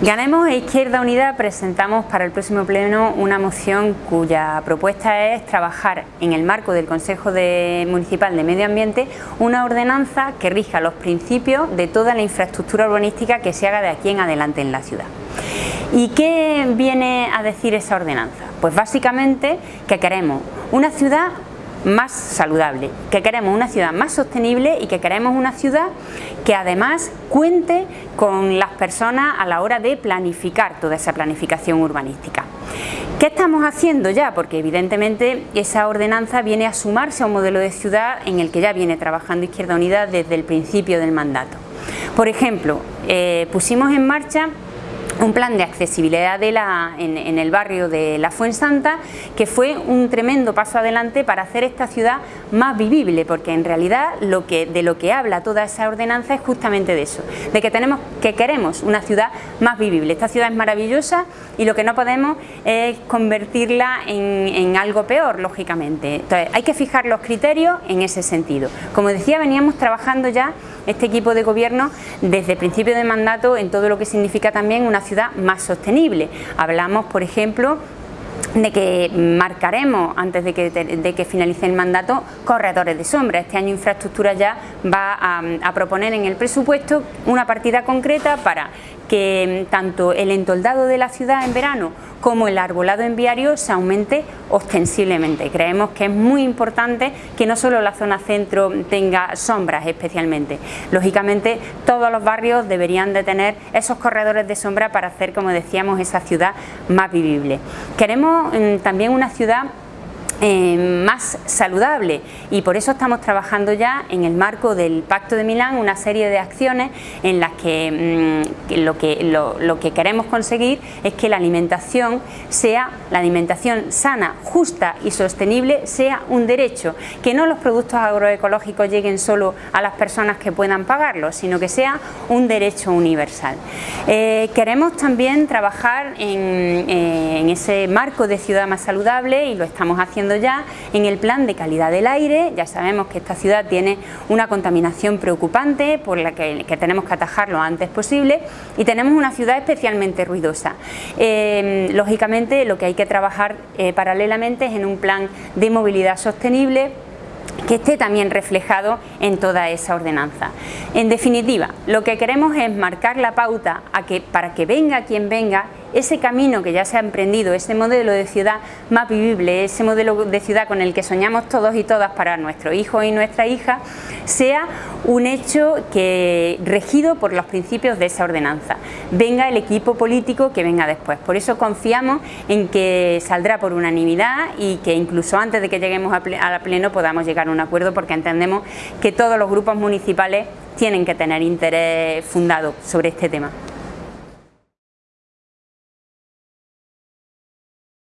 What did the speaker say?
Ganemos e Izquierda Unida presentamos para el próximo pleno una moción cuya propuesta es trabajar en el marco del Consejo Municipal de Medio Ambiente una ordenanza que rija los principios de toda la infraestructura urbanística que se haga de aquí en adelante en la ciudad. ¿Y qué viene a decir esa ordenanza? Pues básicamente que queremos una ciudad más saludable, que queremos una ciudad más sostenible y que queremos una ciudad que además cuente con las personas a la hora de planificar toda esa planificación urbanística. ¿Qué estamos haciendo ya? Porque evidentemente esa ordenanza viene a sumarse a un modelo de ciudad en el que ya viene trabajando Izquierda Unida desde el principio del mandato. Por ejemplo, eh, pusimos en marcha un plan de accesibilidad de la, en, el barrio de La Fuensanta que fue un tremendo paso adelante para hacer esta ciudad más vivible porque en realidad lo que, de lo que habla toda esa ordenanza es justamente de eso, de que, tenemos, que queremos una ciudad más vivible. Esta ciudad es maravillosa y lo que no podemos es convertirla en, en algo peor, lógicamente. Entonces hay que fijar los criterios en ese sentido. Como decía, veníamos trabajando ya este equipo de gobierno desde el principio de mandato en todo lo que significa también una ciudad más sostenible. Hablamos, por ejemplo, de que marcaremos antes de que, finalice el mandato corredores de sombra. Este año Infraestructura ya va a proponer en el presupuesto una partida concreta para que mm, tanto el entoldado de la ciudad en verano como el arbolado en viario se aumente ostensiblemente. Creemos que es muy importante que no solo la zona centro tenga sombras especialmente. Lógicamente todos los barrios deberían de tener esos corredores de sombra para hacer, como decíamos, esa ciudad más vivible. Queremos también una ciudad eh, más saludable y por eso estamos trabajando ya en el marco del Pacto de Milán una serie de acciones en las que, mm, lo, que queremos conseguir es que la alimentación sea la alimentación sana, justa y sostenible sea un derecho, que no los productos agroecológicos lleguen solo a las personas que puedan pagarlos, sino que sea un derecho universal. Eh, queremos también trabajar eh, en ese marco de ciudad más saludable y lo estamos haciendo ya en el plan de calidad del aire, ya sabemos que esta ciudad tiene una contaminación preocupante por la que, tenemos que atajar lo antes posible y tenemos una ciudad especialmente ruidosa. Eh, lógicamente lo que hay que trabajar eh, paralelamente es en un plan de movilidad sostenible que esté también reflejado en toda esa ordenanza. En definitiva, lo que queremos es marcar la pauta a que, para que venga quien venga ese camino que ya se ha emprendido, ese modelo de ciudad más vivible, ese modelo de ciudad con el que soñamos todos y todas para nuestro hijo y nuestra hija, sea un hecho que regido por los principios de esa ordenanza. Venga el equipo político que venga después. Por eso confiamos en que saldrá por unanimidad y que incluso antes de que lleguemos a pleno podamos llegar a un acuerdo porque entendemos que todos los grupos municipales tienen que tener interés fundado sobre este tema.